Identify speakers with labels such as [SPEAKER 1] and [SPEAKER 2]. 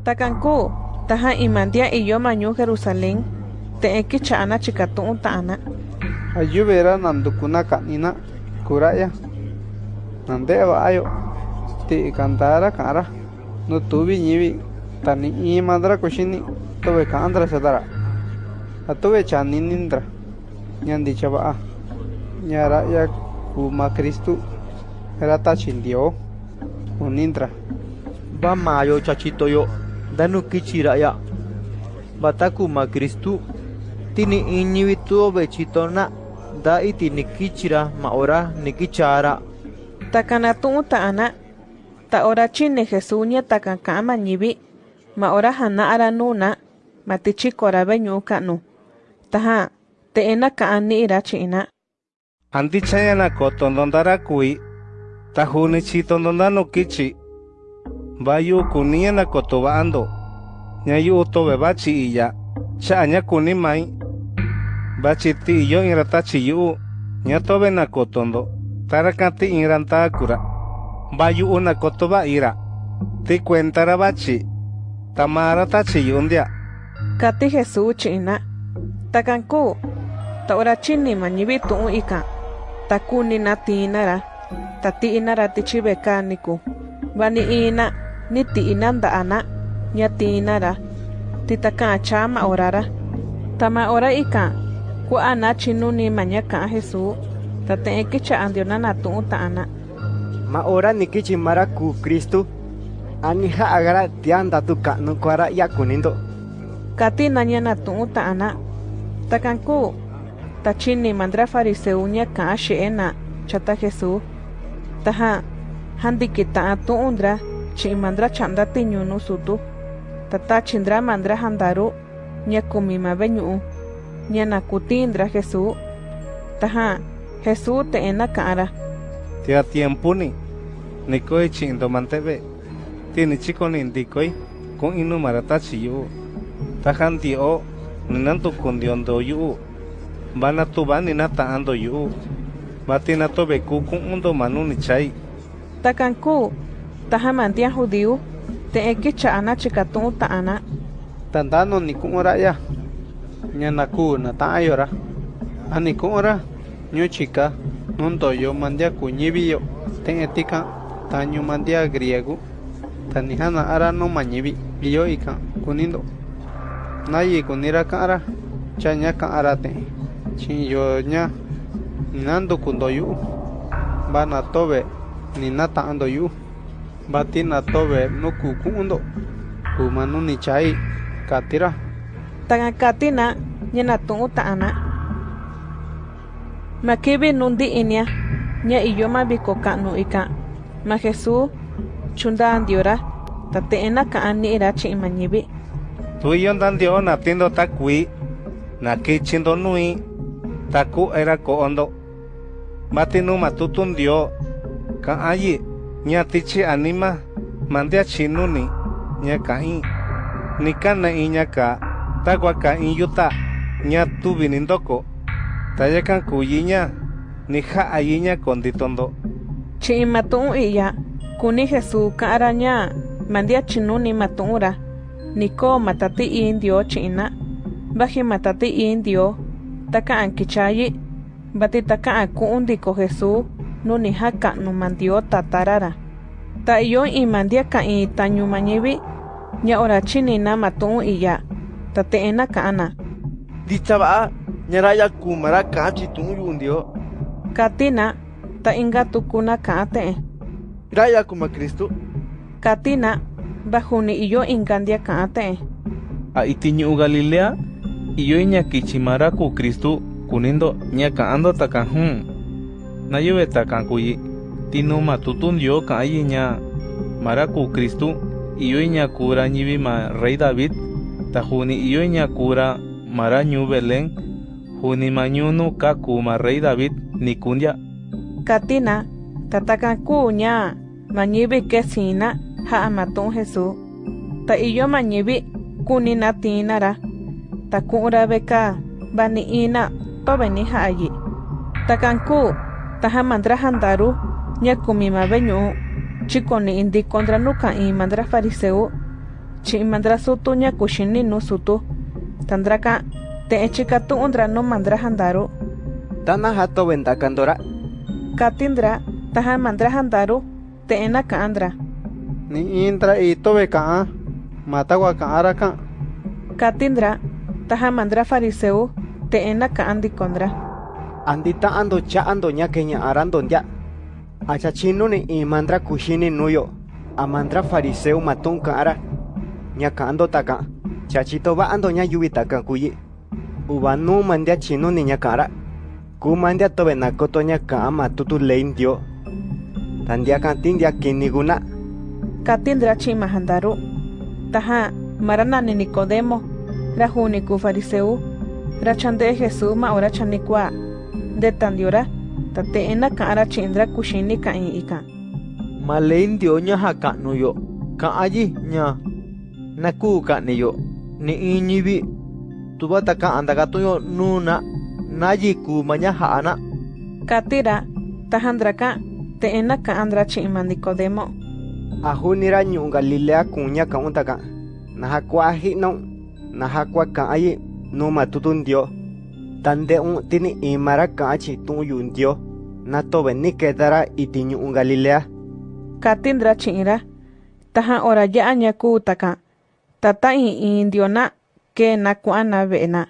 [SPEAKER 1] Takanku, taja imandia iyo mañu Jerusalén, te eki chana chikatu ta'ana.
[SPEAKER 2] Ayubera nandukuna kanina, kuraya. Nande ayo, ti kantara kara, no tuvi ñivi, tani i madra kushini, tobe kandra sadara. Atuve chaninindra, ñandi chabaa, ñara ya kuma Kristu, rata chindio, unindra.
[SPEAKER 3] Ba mayo chachito yo, danu kichira ya. Bataku ma Kristu, tini iñivi tuo bechitona, da iti nikichira ma ora nikichara.
[SPEAKER 1] Takanatu ta'ana, ta ora chine Jesuña takankama ñivi, ma ora hana ara nuna, ma tichikora beñu kanu. Taha, te ena kaani ira china.
[SPEAKER 4] Anti chayana Bayu kunia na kotoba ando. Nyayu utobe bachi iya. Cha anya kuni mai. Bachi ti iyo irata chi yu. Nyatobe na kotondo. Tarakati iranta akura. Bayu una kotoba ira. Ti cuentara bachi. Tamara tachi yundia.
[SPEAKER 1] Kati Jesús china. Takanku, ta ora chini mañivi tu'u ika. Takuni na tinara. Tati inara tichibe kaniku. Bani ina, ni ti inanda ana. Nya tinara. Titaka chama orara. Tama ora ika. Ku ana chinu ni maña ka Jesús. Tate ekicha andiona na tu'u ta'ana.
[SPEAKER 3] Ma ora nikichimara ku Kristu. Ani ha agara tianda tu kanu kuara ya kunindo.
[SPEAKER 1] Kati nanya na tu'u ta'ana. Takanku, tachini mandra fariseuña ka she'ena chata Jesús. Taha, handi kita atu undra, chi mandra chanda tiñunu sutu. Tata chindra mandra handaru, nya kumima beñu. Nya nakutindra Jesús. Taha, Jesús te ena kara.
[SPEAKER 4] Tia tiempo ni. Nikoi chindo mantebe. Tiene chico ni indikoi. Con inu marata chiyo. Tahan tio. Ninanto kundiondo yu. Bana tu bani nata ando yu. Batina to beku kun undo manu ni chai.
[SPEAKER 1] Takanku, taha mantia judío, te eki chana chikatu ta'ana.
[SPEAKER 2] Tandano ni kumura ya. Ñanaku na ta'ayora. Ani kumura. Ñu chika. Nundo yo mandia kuñibiyo. Ten etika. Tañu mandia griego. Tanihana ara no mañibi. Iyo ika. Kunindo. Nayi kunira kara. Chaña kara te. Chin yo ña. Nando kundo yu. Bana tobe. Ni nata ando yu. Batina tobe nuku kundo. Kumanu ni chai. Katira.
[SPEAKER 1] Tagakatina, nyana tu'u ta'ana. Makibi nundi inia, nya iyoma biko kanu ika. Ma Jesús, chunda andiora, tate ena kaani ira chi imañibi.
[SPEAKER 4] Tu iyo ndandio na tindo takui. Na kichindo nui. Taku era ko ondo. Matinu matutundio. Ka Nya tichi anima. Mandia chinuni. Nya kai. Nikana inya ka. Tagua inyuta. Nya tu vinindoko. Tayakan kuyinya. Nija ayinya konditondo.
[SPEAKER 1] Chi imatu'u iya, kuni Jesús ka araña, mandia chinuni matu'ura. Niko matati indio china. Baji matati indio. Taka ankichayi. Bati taka akuundi ko Jesús. Nuni haka no mandio tatarara. Ta iyo imandia ka i tañu mañibi. Nya ora chinina matu'u iya. Tate ena kaana.
[SPEAKER 3] Dichaba, nyaraya kumara kachi tungu yundio.
[SPEAKER 1] Katina, ta inga tukuna kaate.
[SPEAKER 3] Raya kuma Kristu.
[SPEAKER 1] Katina, bajuni iyo ingandia kaate.
[SPEAKER 5] A itiñu Galilea, iyo iña kichimara ku Kristu kunindo ña ka'ando takajun. Nayuve takankuyi. Tinu matutun dio ka'ayi ña mara ku Kristu. Iyo iña kura ñivi ma rey David. Tajuni iyo iña kura mara ñu Belén. Juni mañunu kaku ma rey David nikundia.
[SPEAKER 1] Katina, tatakanku nya, mañibi kesina, ha amatun Jesús. Ta iyo mañibi, kunina tinara. Ta kura beka, bani ina, to beni ha allí. Takanku, taha mandra handaru, nya kumima beñu, chikoni indi kontra nuka i mandra fariseu, chi mandra sutu nya kushini nu sutu tandra ka te chika tu undra no mandra handaru
[SPEAKER 3] tana hato
[SPEAKER 1] katindra taha mandra handaru te ena ka andra.
[SPEAKER 2] Ni intra y tobe ka mata wa ka
[SPEAKER 1] katindra taha mandra fariseu te ena ka andi kondra
[SPEAKER 3] andita ando cha ando nya kenya arando ndia. Acha chino ni i mandra kushini nuyo. A mandra fariseu matun ka ara nya ka ando taka. Chachito ba ando nya yubi kuyi uba nu mandia chino ni nya ka ara ku mandia tobe nakoto nya ka ama tutu lein dio. Tandia kan tindia kiniguna
[SPEAKER 1] katindra chi mahandaru taha marana ni Nicodemo rahuni ku fariseu. Rachande Jesús ma ora chanikwa de tandiora tate ena kaara chindra kushini ka in ika
[SPEAKER 3] malein dio nya ha ka nuyo ka aji nya naku ka niyo ni inyibi tuba taka andaga tuyo nuna naji ku manya ha ana
[SPEAKER 1] katira tahandra ka te ena ka andra chi ma Nicodemo
[SPEAKER 3] ahunira nyu galilea kunya ka untaka naha kwa hi no naha kwa ka ayi no matutun dio tande un tini imara ka achi tu yun dio. Na to ni kedara itinyu un galilea
[SPEAKER 1] katindra chira taha ora ya anya ku taka tata in indio na ke na kuana vena